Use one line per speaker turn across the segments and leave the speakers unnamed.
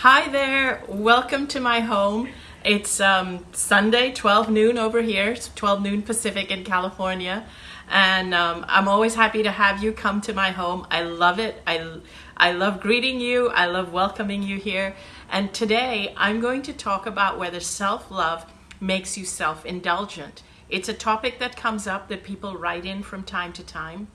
Hi there, welcome to my home. It's um, Sunday, 12 noon over here, it's 12 noon Pacific in California. And um, I'm always happy to have you come to my home. I love it. I, I love greeting you. I love welcoming you here. And today I'm going to talk about whether self-love makes you self-indulgent. It's a topic that comes up that people write in from time to time.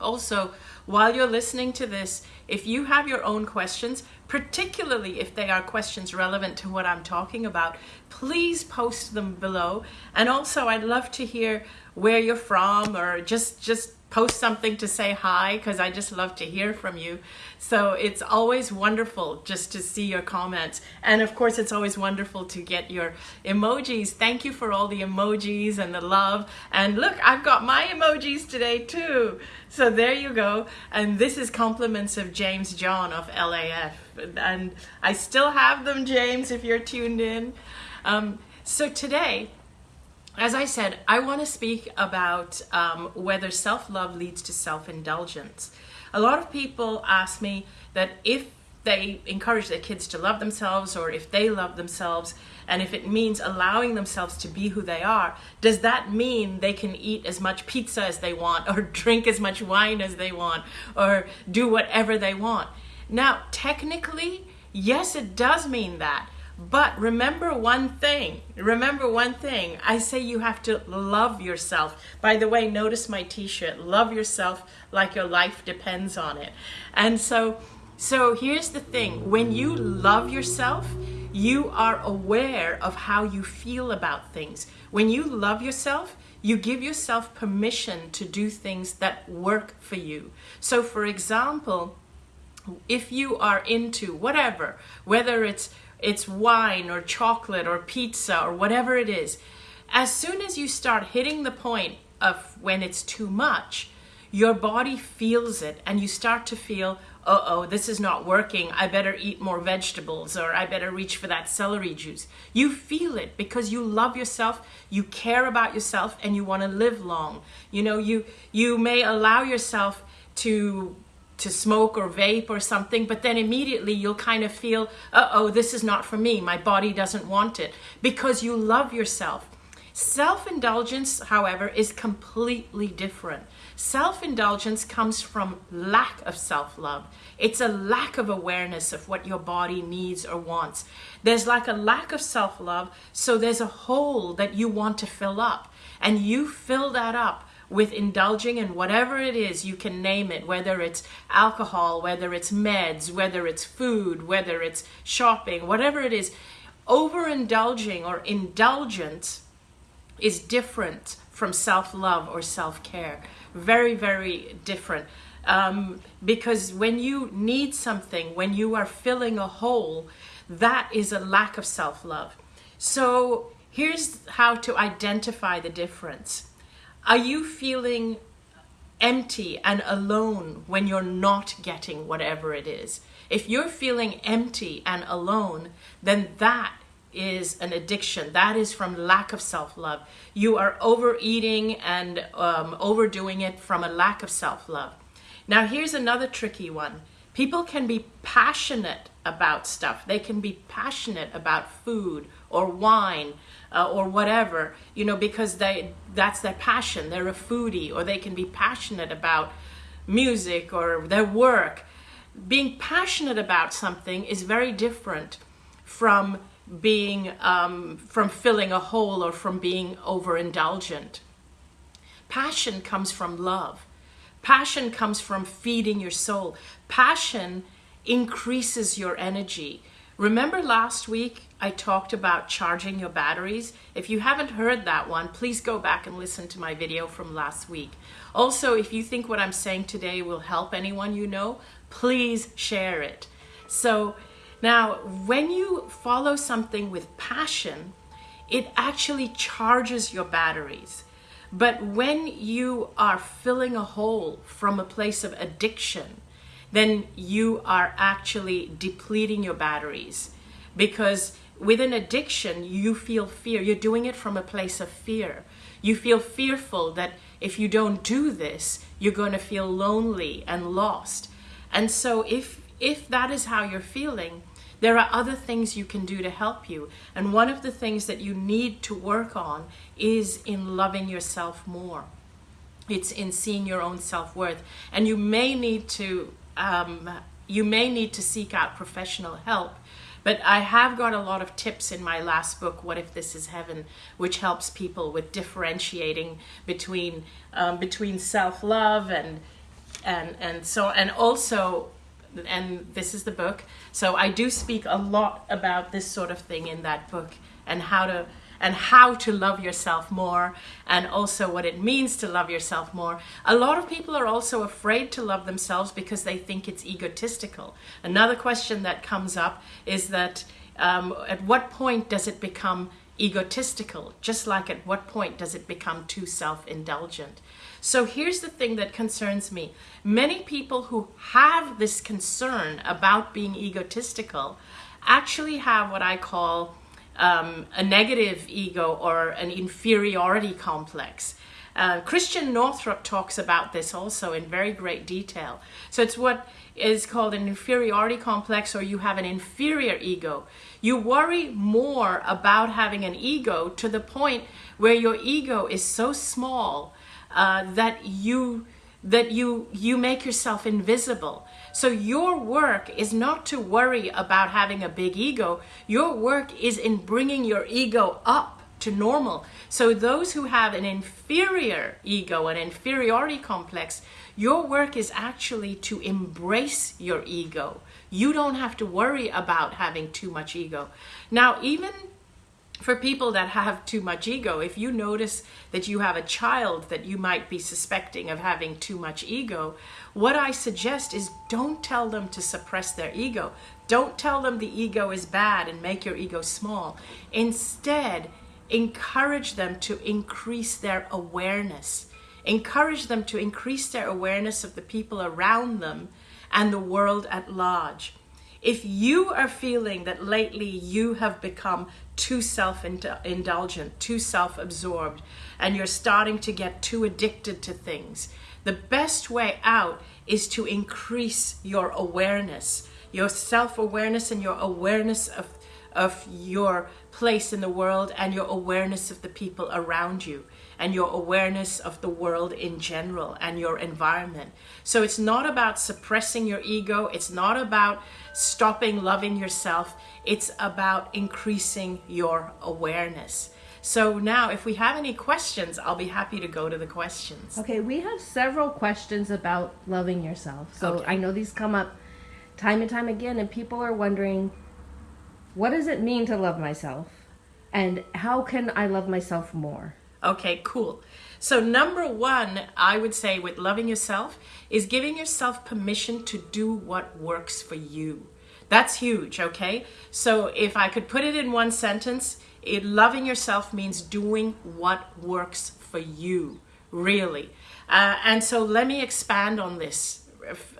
Also, while you're listening to this, if you have your own questions, particularly if they are questions relevant to what I'm talking about, please post them below. And also, I'd love to hear where you're from or just, just post something to say hi because I just love to hear from you. So it's always wonderful just to see your comments. And of course, it's always wonderful to get your emojis. Thank you for all the emojis and the love. And look, I've got my emojis today too. So there you go. And this is compliments of James John of LAF. And I still have them, James, if you're tuned in. Um, so today, as I said, I want to speak about um, whether self-love leads to self-indulgence. A lot of people ask me that if they encourage their kids to love themselves or if they love themselves and if it means allowing themselves to be who they are, does that mean they can eat as much pizza as they want or drink as much wine as they want or do whatever they want? Now, technically, yes, it does mean that. But remember one thing, remember one thing. I say you have to love yourself. By the way, notice my t-shirt, love yourself like your life depends on it. And so, so here's the thing, when you love yourself, you are aware of how you feel about things. When you love yourself, you give yourself permission to do things that work for you. So for example, if you are into whatever, whether it's it's wine or chocolate or pizza or whatever it is, as soon as you start hitting the point of when it's too much, your body feels it and you start to feel, uh-oh, this is not working. I better eat more vegetables or I better reach for that celery juice. You feel it because you love yourself, you care about yourself and you want to live long. You know, you, you may allow yourself to to smoke or vape or something, but then immediately you'll kind of feel, uh-oh, this is not for me. My body doesn't want it because you love yourself. Self-indulgence, however, is completely different. Self-indulgence comes from lack of self-love. It's a lack of awareness of what your body needs or wants. There's like a lack of self-love, so there's a hole that you want to fill up. And you fill that up with indulging in whatever it is you can name it, whether it's alcohol, whether it's meds, whether it's food, whether it's shopping, whatever it is, overindulging or indulgence is different from self-love or self-care. Very, very different. Um, because when you need something, when you are filling a hole, that is a lack of self-love. So here's how to identify the difference. Are you feeling empty and alone when you're not getting whatever it is? If you're feeling empty and alone, then that is an addiction. That is from lack of self-love. You are overeating and um, overdoing it from a lack of self-love. Now here's another tricky one. People can be passionate about stuff. They can be passionate about food or wine uh, or whatever, you know, because they that's their passion. They're a foodie or they can be passionate about music or their work. Being passionate about something is very different from being um, from filling a hole or from being overindulgent. Passion comes from love. Passion comes from feeding your soul. Passion increases your energy. Remember last week I talked about charging your batteries? If you haven't heard that one, please go back and listen to my video from last week. Also, if you think what I'm saying today will help anyone you know, please share it. So now, when you follow something with passion, it actually charges your batteries. But when you are filling a hole from a place of addiction, then you are actually depleting your batteries. Because with an addiction, you feel fear. You're doing it from a place of fear. You feel fearful that if you don't do this, you're going to feel lonely and lost. And so if, if that is how you're feeling, there are other things you can do to help you. And one of the things that you need to work on is in loving yourself more. It's in seeing your own self-worth. And you may need to um, you may need to seek out professional help. But I have got a lot of tips in my last book, What If This Is Heaven, which helps people with differentiating between um, between self-love and and and so and also and this is the book. So I do speak a lot about this sort of thing in that book and how to and how to love yourself more and also what it means to love yourself more. A lot of people are also afraid to love themselves because they think it's egotistical. Another question that comes up is that um, at what point does it become egotistical? Just like at what point does it become too self-indulgent? So here's the thing that concerns me. Many people who have this concern about being egotistical actually have what I call um, a negative ego or an inferiority complex. Uh, Christiane Northrup talks about this also in very great detail. So it's what is called an inferiority complex or you have an inferior ego. You worry more about having an ego to the point where your ego is so small uh, that you that you you make yourself invisible so your work is not to worry about having a big ego. Your work is in bringing your ego up to normal. So those who have an inferior ego, an inferiority complex, your work is actually to embrace your ego. You don't have to worry about having too much ego. Now, even for people that have too much ego, if you notice that you have a child that you might be suspecting of having too much ego, what I suggest is don't tell them to suppress their ego. Don't tell them the ego is bad and make your ego small. Instead, encourage them to increase their awareness. Encourage them to increase their awareness of the people around them and the world at large. If you are feeling that lately you have become too self-indulgent, too self-absorbed, and you're starting to get too addicted to things, the best way out is to increase your awareness, your self-awareness and your awareness of, of your place in the world and your awareness of the people around you and your awareness of the world in general and your environment. So it's not about suppressing your ego. It's not about stopping loving yourself. It's about increasing your awareness. So now if we have any questions, I'll be happy to go to the questions.
Okay, we have several questions about loving yourself. So
Okay.
I know these come up time and time again and people are wondering what does it mean to love myself? And how can I love myself more?
Okay, cool. So number one, I would say with loving yourself is giving yourself permission to do what works for you. That's huge, okay? So if I could put it in one sentence, it, loving yourself means doing what works for you, really. Uh, and so let me expand on this.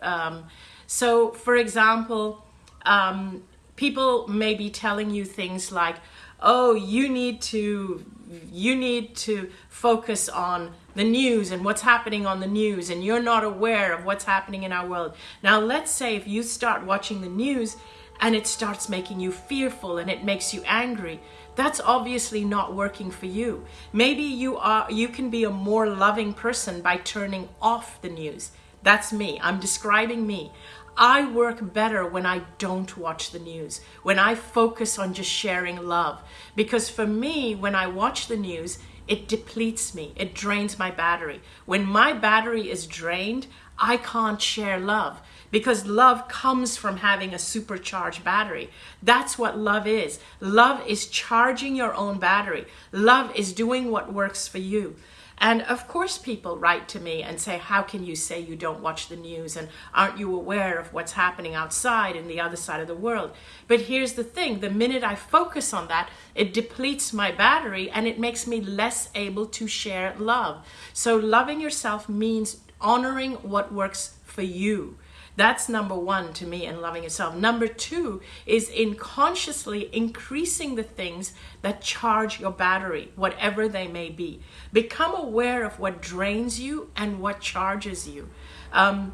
Um, so for example, um, people may be telling you things like, oh, you need to you need to focus on the news and what's happening on the news and you're not aware of what's happening in our world. Now let's say if you start watching the news and it starts making you fearful and it makes you angry, that's obviously not working for you. Maybe you are you can be a more loving person by turning off the news. That's me. I'm describing me. I work better when I don't watch the news, when I focus on just sharing love. Because for me, when I watch the news, it depletes me, it drains my battery. When my battery is drained, I can't share love because love comes from having a supercharged battery. That's what love is. Love is charging your own battery. Love is doing what works for you. And of course people write to me and say, how can you say you don't watch the news and aren't you aware of what's happening outside in the other side of the world? But here's the thing, the minute I focus on that, it depletes my battery and it makes me less able to share love. So loving yourself means honoring what works for you. That's number one to me in loving yourself. Number two is in consciously increasing the things that charge your battery, whatever they may be. Become aware of what drains you and what charges you. Um,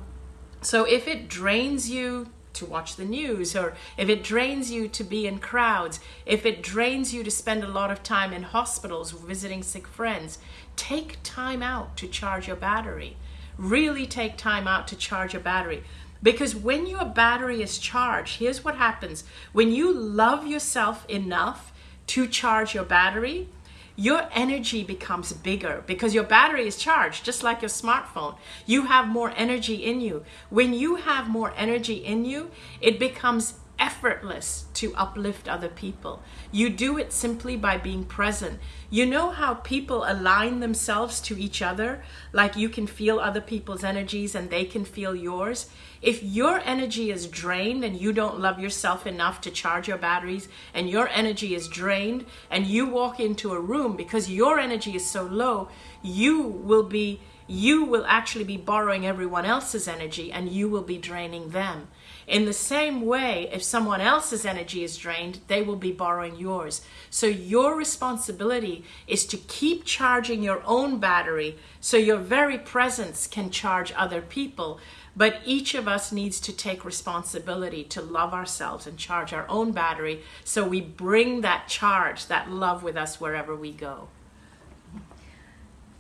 so if it drains you to watch the news or if it drains you to be in crowds, if it drains you to spend a lot of time in hospitals visiting sick friends, take time out to charge your battery. Really take time out to charge your battery. Because when your battery is charged, here's what happens. When you love yourself enough to charge your battery, your energy becomes bigger because your battery is charged, just like your smartphone. You have more energy in you. When you have more energy in you, it becomes effortless to uplift other people. You do it simply by being present. You know how people align themselves to each other? Like you can feel other people's energies and they can feel yours. If your energy is drained and you don't love yourself enough to charge your batteries, and your energy is drained, and you walk into a room because your energy is so low, you will be you will actually be borrowing everyone else's energy and you will be draining them. In the same way, if someone else's energy is drained, they will be borrowing yours. So your responsibility is to keep charging your own battery so your very presence can charge other people. But each of us needs to take responsibility to love ourselves and charge our own battery so we bring that charge, that love with us wherever we go.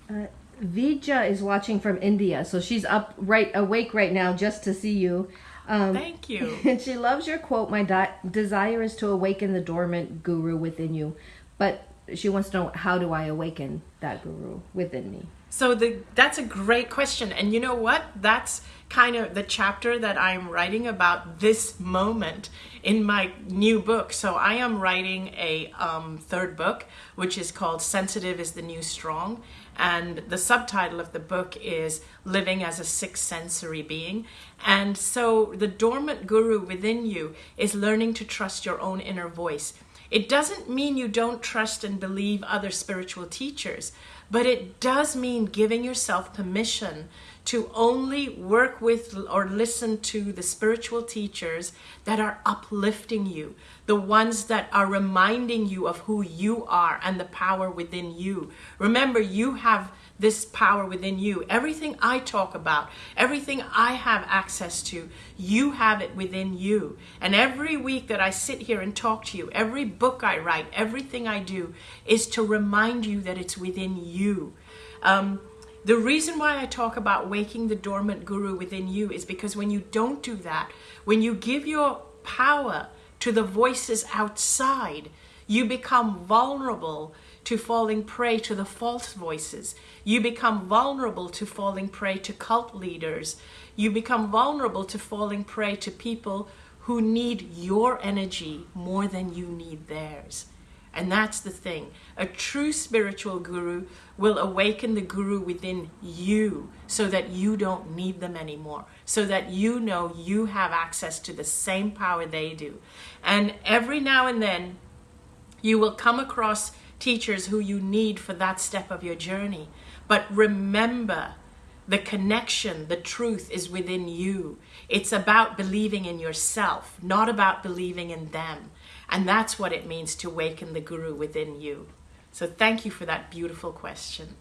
Uh, Vija is watching from India, so she's up right awake right now just to see you.
Um, Thank you.
And she loves your quote. My di- desire is to awaken the dormant guru within you, but she wants to know how do I awaken that guru within me.
So the that's a great question, and you know what? That's kind of the chapter that I'm writing about this moment in my new book. So I am writing a um, third book, which is called "Sensitive is the New Strong," and the subtitle of the book is "Living as a Sixth Sensory Being." And so the dormant guru within you is learning to trust your own inner voice. It doesn't mean you don't trust and believe other spiritual teachers, but it does mean giving yourself permission to only work with or listen to the spiritual teachers that are uplifting you, the ones that are reminding you of who you are and the power within you. Remember, you have this power within you. Everything I talk about, everything I have access to, you have it within you. And every week that I sit here and talk to you, every book I write, everything I do is to remind you that it's within you. Um, the reason why I talk about waking the dormant guru within you is because when you don't do that, when you give your power to the voices outside, you become vulnerable to falling prey to the false voices. You become vulnerable to falling prey to cult leaders. You become vulnerable to falling prey to people who need your energy more than you need theirs. And that's the thing. A true spiritual guru will awaken the guru within you so that you don't need them anymore, so that you know you have access to the same power they do. And every now and then, you will come across teachers who you need for that step of your journey. But remember, the connection, the truth is within you. It's about believing in yourself, not about believing in them. And that's what it means to waken the guru within you. So thank you for that beautiful question.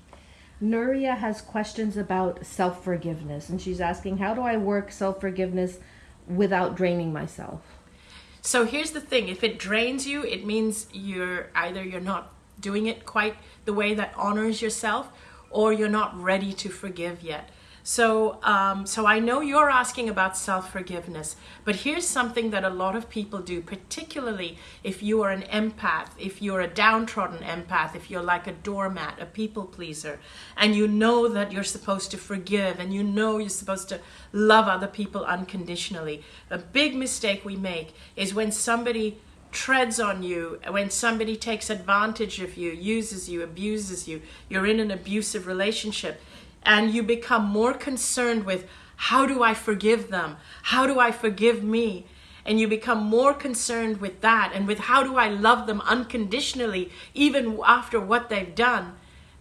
Nuria has questions about self forgiveness, and she's asking, How do I work self forgiveness without draining myself?
So here's the thing if it drains you, it means you're either you're not doing it quite the way that honors yourself, or you're not ready to forgive yet. So, um, so I know you're asking about self-forgiveness, but here's something that a lot of people do, particularly if you are an empath, if you're a downtrodden empath, if you're like a doormat, a people pleaser, and you know that you're supposed to forgive and you know you're supposed to love other people unconditionally. A big mistake we make is when somebody treads on you, when somebody takes advantage of you, uses you, abuses you, you're in an abusive relationship and you become more concerned with how do I forgive them? How do I forgive me? And you become more concerned with that and with how do I love them unconditionally, even after what they've done,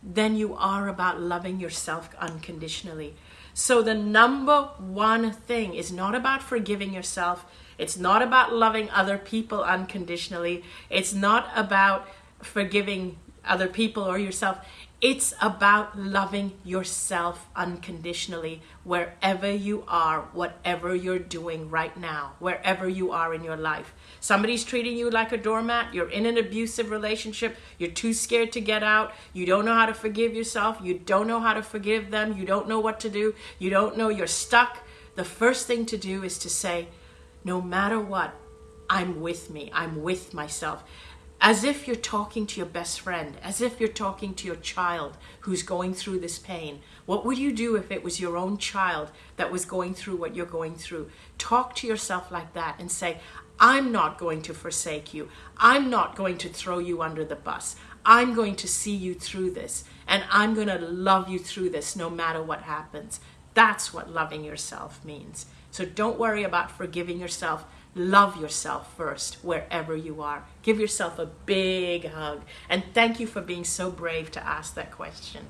than you are about loving yourself unconditionally. So, the number one thing is not about forgiving yourself, it's not about loving other people unconditionally, it's not about forgiving other people or yourself It's about loving yourself unconditionally wherever you are, whatever you're doing right now, wherever you are in your life. Somebody's treating you like a doormat, you're in an abusive relationship, you're too scared to get out, you don't know how to forgive yourself, you don't know how to forgive them, you don't know what to do, you don't know you're stuck. The first thing to do is to say, no matter what, I'm with me, I'm with myself as if you're talking to your best friend, as if you're talking to your child who's going through this pain. What would you do if it was your own child that was going through what you're going through? Talk to yourself like that and say, I'm not going to forsake you. I'm not going to throw you under the bus. I'm going to see you through this and I'm going to love you through this no matter what happens. That's what loving yourself means. So don't worry about forgiving yourself Love yourself first wherever you are. Give yourself a big hug. And thank you for being so brave to ask that question.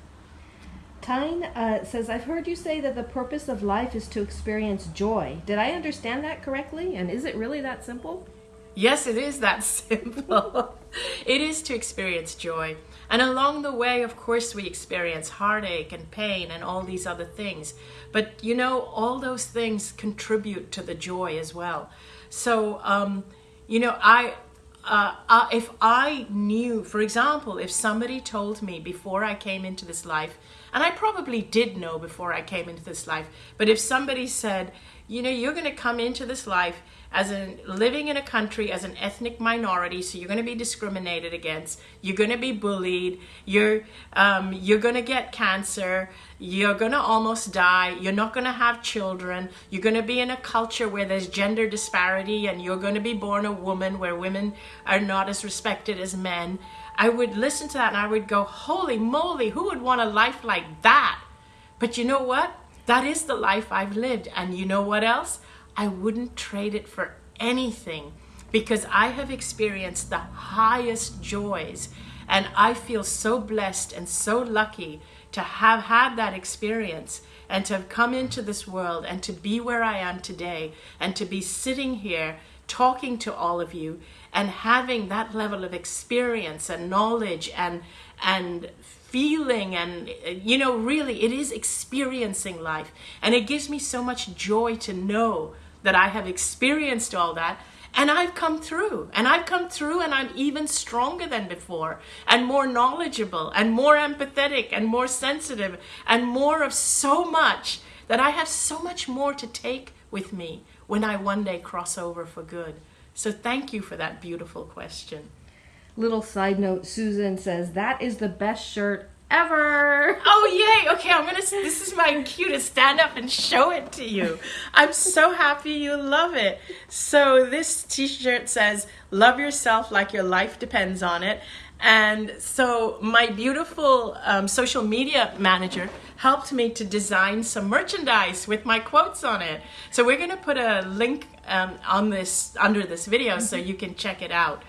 Tyne uh, says, I've heard you say that the purpose of life is to experience joy. Did I understand that correctly? And is it really that simple?
Yes, it is that simple. it is to experience joy. And along the way, of course, we experience heartache and pain and all these other things. But you know, all those things contribute to the joy as well. So, um, you know, I, uh, uh, if I knew, for example, if somebody told me before I came into this life, and I probably did know before I came into this life, but if somebody said, you know, you're going to come into this life as a living in a country as an ethnic minority, so you're going to be discriminated against. You're going to be bullied. You're um, you're going to get cancer. You're going to almost die. You're not going to have children. You're going to be in a culture where there's gender disparity, and you're going to be born a woman where women are not as respected as men. I would listen to that and I would go, "Holy moly! Who would want a life like that?" But you know what? That is the life I've lived, and you know what else? I wouldn't trade it for anything because I have experienced the highest joys. And I feel so blessed and so lucky to have had that experience and to have come into this world and to be where I am today and to be sitting here talking to all of you and having that level of experience and knowledge and and feeling and you know really it is experiencing life. And it gives me so much joy to know that I have experienced all that and I've come through and I've come through and I'm even stronger than before and more knowledgeable and more empathetic and more sensitive and more of so much that I have so much more to take with me when I one day cross over for good. So thank you for that beautiful question.
Little side note Susan says, That is the best shirt ever.
Oh yay! Okay, I'm gonna. This is my cue to stand up and show it to you. I'm so happy you love it. So this T-shirt says, "Love yourself like your life depends on it." And so my beautiful um, social media manager helped me to design some merchandise with my quotes on it. So we're gonna put a link um, on this under this video mm-hmm. so you can check it out.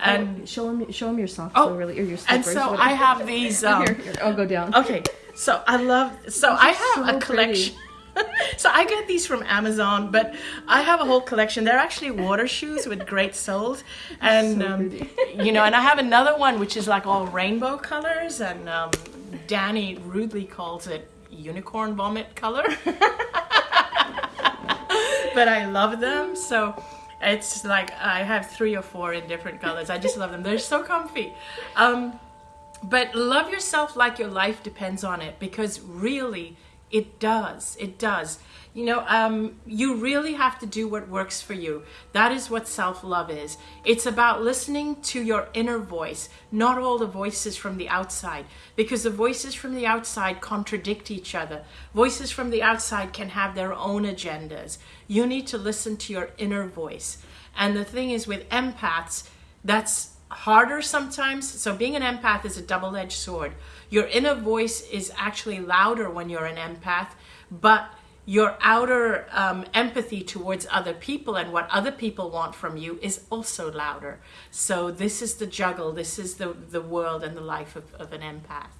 And oh, show him, show him your socks. Oh, really, or your
slippers. And so I have these. Um,
here, here, I'll go down.
Okay, so I love. So I have so a collection. so I get these from Amazon, but I have a whole collection. They're actually water shoes with great soles, and so um, you know, and I have another one which is like all rainbow colors, and um, Danny rudely calls it unicorn vomit color. but I love them so. It's like I have three or four in different colors. I just love them. They're so comfy. Um, but love yourself like your life depends on it because really it does. It does. You know, um, you really have to do what works for you. That is what self love is. It's about listening to your inner voice, not all the voices from the outside, because the voices from the outside contradict each other. Voices from the outside can have their own agendas. You need to listen to your inner voice. And the thing is, with empaths, that's harder sometimes. So, being an empath is a double edged sword. Your inner voice is actually louder when you're an empath, but your outer um, empathy towards other people and what other people want from you is also louder. So this is the juggle. This is the, the world and the life of, of an empath.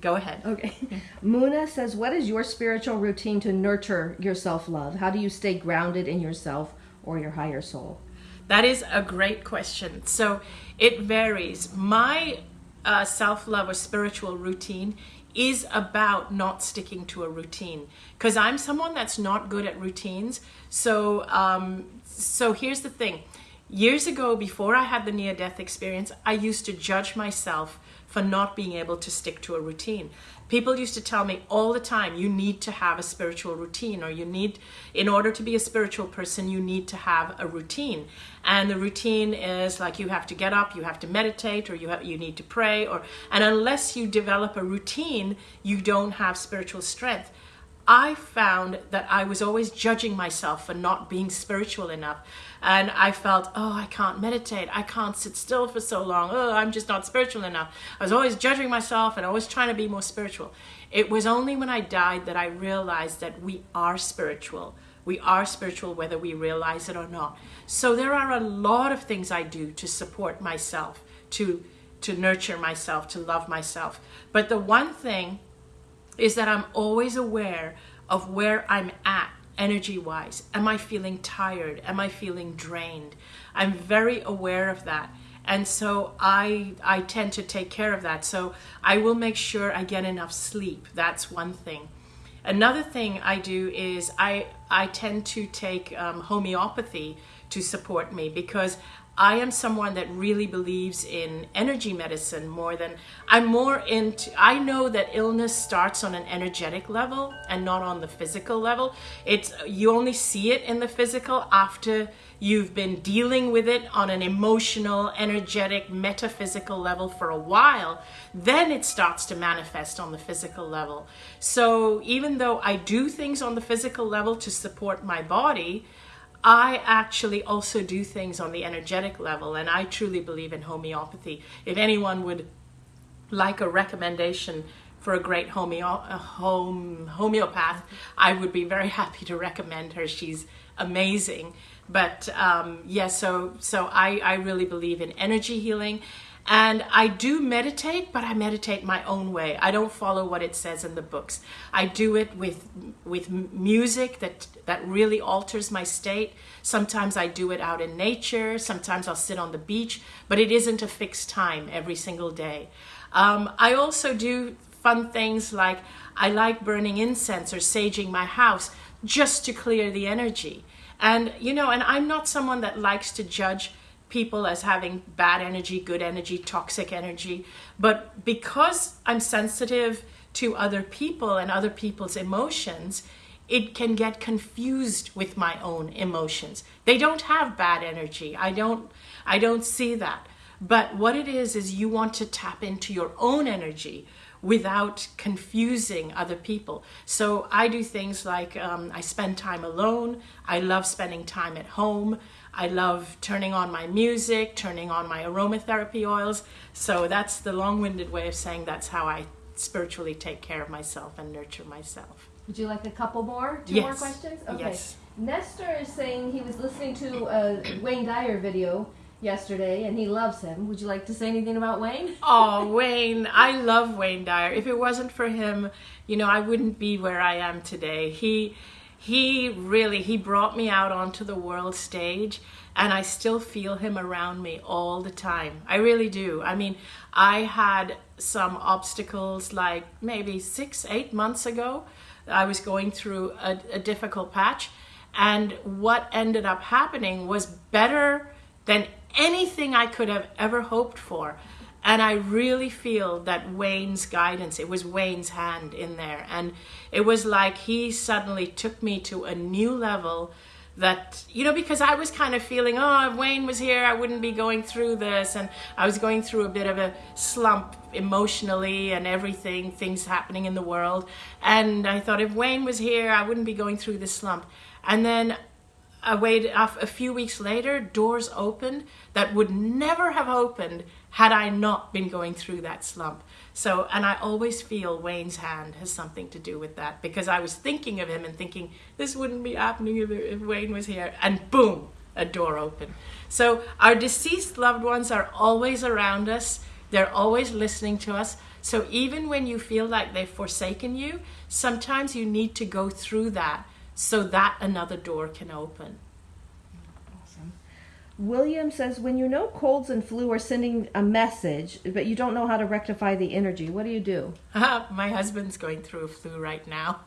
Go ahead.
Okay. Muna says, What is your spiritual routine to nurture your self love? How do you stay grounded in yourself or your higher soul?
That is a great question. So it varies. My uh, self love or spiritual routine is about not sticking to a routine because I'm someone that's not good at routines. So, um, so here's the thing. Years ago, before I had the near death experience, I used to judge myself for not being able to stick to a routine. People used to tell me all the time, you need to have a spiritual routine, or you need, in order to be a spiritual person, you need to have a routine. And the routine is like you have to get up, you have to meditate, or you have, you need to pray, or and unless you develop a routine, you don't have spiritual strength. I found that I was always judging myself for not being spiritual enough. And I felt, oh, I can't meditate. I can't sit still for so long. Oh, I'm just not spiritual enough. I was always judging myself and always trying to be more spiritual. It was only when I died that I realized that we are spiritual. We are spiritual whether we realize it or not. So there are a lot of things I do to support myself, to to nurture myself, to love myself. But the one thing is that I'm always aware of where I'm at energy wise. Am I feeling tired? Am I feeling drained? I'm very aware of that. And so I I tend to take care of that. So I will make sure I get enough sleep. That's one thing. Another thing I do is I I tend to take um, homeopathy to support me because I am someone that really believes in energy medicine more than I'm more into I know that illness starts on an energetic level and not on the physical level. It's you only see it in the physical after you've been dealing with it on an emotional, energetic, metaphysical level for a while, then it starts to manifest on the physical level. So even though I do things on the physical level to support my body, I actually also do things on the energetic level, and I truly believe in homeopathy. If anyone would like a recommendation for a great homeo- home homeopath, I would be very happy to recommend her. She's amazing. But um, yes, yeah, so so I, I really believe in energy healing and I do meditate, but I meditate my own way. I don't follow what it says in the books. I do it with with music that that really alters my state. Sometimes I do it out in nature. Sometimes I'll sit on the beach, but it isn't a fixed time every single day. Um, I also do fun things like I like burning incense or saging my house just to clear the energy. And you know, and I'm not someone that likes to judge people as having bad energy, good energy, toxic energy. But because I'm sensitive to other people and other people's emotions, it can get confused with my own emotions. They don't have bad energy. I don't I don't see that. But what it is is you want to tap into your own energy without confusing other people. So I do things like um, I spend time alone. I love spending time at home. I love turning on my music, turning on my aromatherapy oils. So that's the long winded way of saying that's how I spiritually take care of myself and nurture myself.
Would you like a couple more? Two
yes.
more questions?
Okay. Yes.
Nestor is saying he was listening to a Wayne Dyer video yesterday and he loves him. Would you like to say anything about Wayne?
Oh, Wayne. I love Wayne Dyer. If it wasn't for him, you know, I wouldn't be where I am today. He he really he brought me out onto the world stage and I still feel him around me all the time. I really do. I mean, I had some obstacles like maybe six, eight months ago. I was going through a, a difficult patch, and what ended up happening was better than anything I could have ever hoped for. And I really feel that Wayne's guidance, it was Wayne's hand in there. And it was like he suddenly took me to a new level that, you know, because I was kind of feeling, oh, if Wayne was here, I wouldn't be going through this. And I was going through a bit of a slump emotionally and everything, things happening in the world. And I thought if Wayne was here, I wouldn't be going through this slump. And then I waited a few weeks later, doors opened that would never have opened had I not been going through that slump. So, and I always feel Wayne's hand has something to do with that because I was thinking of him and thinking this wouldn't be happening if, if Wayne was here, and boom, a door opened. So, our deceased loved ones are always around us, they're always listening to us. So, even when you feel like they've forsaken you, sometimes you need to go through that so that another door can open.
Awesome. William says, when you know colds and flu are sending a message, but you don't know how to rectify the energy, what do you do?
My husband's going through a flu right now.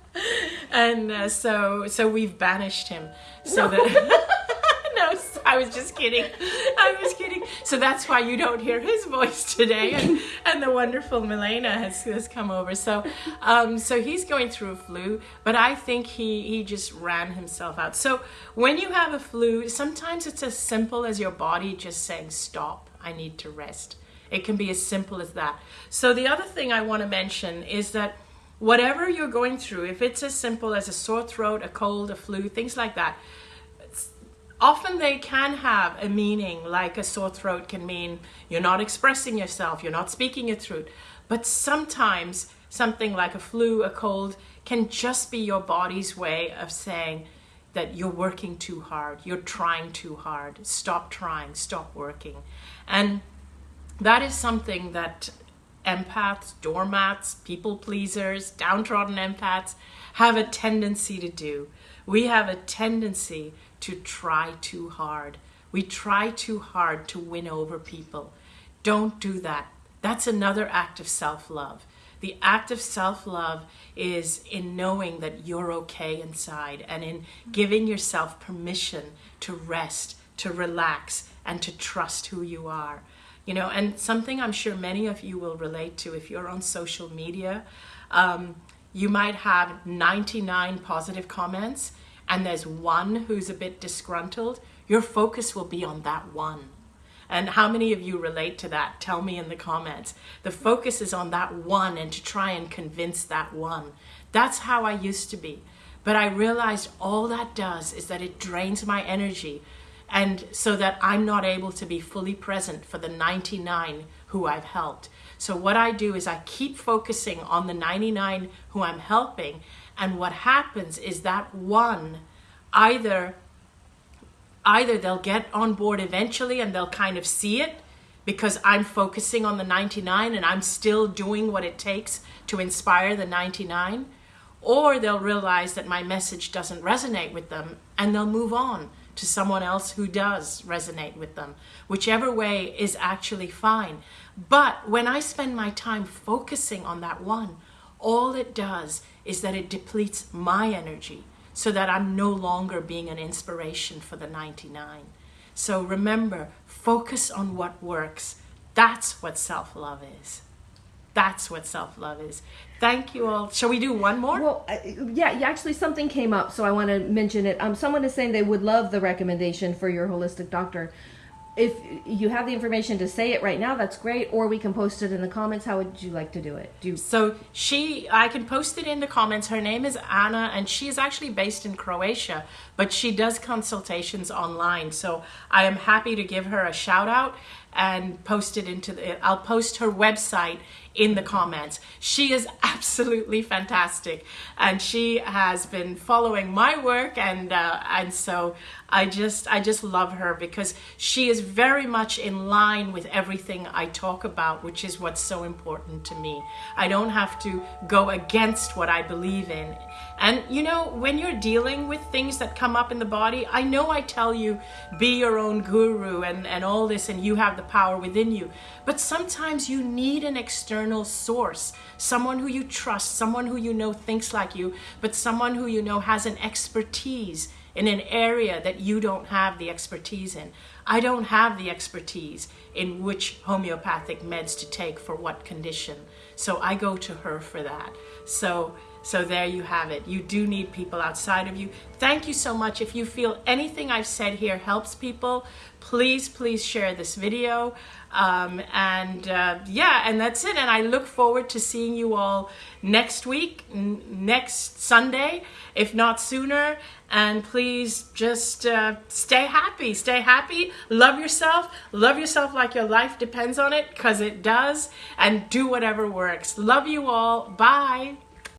and uh, so so we've banished him so no. that i was just kidding. I was kidding. So that's why you don't hear his voice today. And, and the wonderful milena has, has come over. So um, so he's going through a flu but i think he he just ran himself out. So when you have a flu sometimes it's as simple as your body just saying stop i need to rest. It can be as simple as that. So the other thing i want to mention is that whatever you're going through, if it's as simple as a sore throat, a cold, a flu, things like that, often they can have a meaning like a sore throat can mean you're not expressing yourself, you're not speaking your truth. But sometimes something like a flu, a cold, can just be your body's way of saying that you're working too hard, you're trying too hard, stop trying, stop working. And that is something that empaths, doormats, people pleasers, downtrodden empaths have a tendency to do. We have a tendency to try too hard. We try too hard to win over people. Don't do that. That's another act of self love. The act of self love is in knowing that you're okay inside and in giving yourself permission to rest, to relax, and to trust who you are. You know, and something I'm sure many of you will relate to if you're on social media, um, you might have 99 positive comments and there's one who's a bit disgruntled. Your focus will be on that one. And how many of you relate to that? Tell me in the comments. The focus is on that one and to try and convince that one. That's how I used to be. But I realized all that does is that it drains my energy and so that I'm not able to be fully present for the 99 who I've helped. So what I do is I keep focusing on the 99 who I'm helping and what happens is that one either either they'll get on board eventually and they'll kind of see it because I'm focusing on the 99 and I'm still doing what it takes to inspire the 99 or they'll realize that my message doesn't resonate with them and they'll move on to someone else who does resonate with them. Whichever way is actually fine. But when I spend my time focusing on that one, all it does is that it depletes my energy so that I'm no longer being an inspiration for the 99. So remember, focus on what works. That's what self love is. That's what self love is. Thank you all. Shall we do one more?
Well, yeah, actually, something came up, so I want to mention it. Um, someone is saying they would love the recommendation for your holistic doctor. If you have the information to say it right now, that's great. Or we can post it in the comments. How would you like to do it? Do you...
so she, I can post it in the comments. Her name is Anna, and she is actually based in Croatia, but she does consultations online. So I am happy to give her a shout out and post it into the, I'll post her website in the comments. She is absolutely fantastic and she has been following my work and uh, and so I just I just love her because she is very much in line with everything I talk about which is what's so important to me. I don't have to go against what I believe in. And you know when you're dealing with things that come up in the body, I know I tell you be your own guru and and all this and you have the power within you. But sometimes you need an external source, someone who you trust, someone who you know thinks like you, but someone who you know has an expertise in an area that you don't have the expertise in. I don't have the expertise in which homeopathic meds to take for what condition. So I go to her for that. So so there you have it. You do need people outside of you. Thank you so much. If you feel anything I've said here helps people, please, please share this video. Um, and uh, yeah, and that's it. And I look forward to seeing you all next week, next Sunday, if not sooner. And please just uh, stay happy. Stay happy. Love yourself. Love yourself like your life depends on it, because it does. And do whatever works. Love you all. Bye.